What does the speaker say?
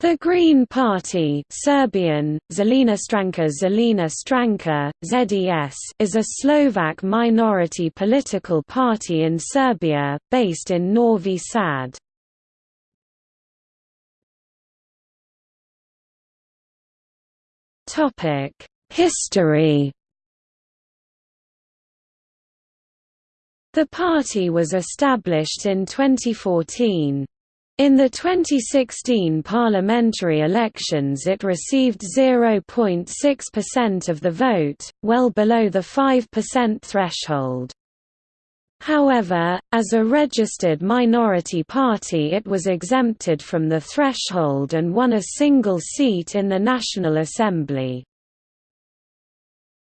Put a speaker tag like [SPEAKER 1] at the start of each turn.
[SPEAKER 1] The Green Party Serbian, Zelena Stranka Zelena Stranka, ZES is a Slovak minority political party in Serbia, based in Novi Sad. History The party was established in 2014. In the 2016 parliamentary elections it received 0.6% of the vote, well below the 5% threshold. However, as a registered minority party it was exempted from the threshold and won a single seat in the National Assembly.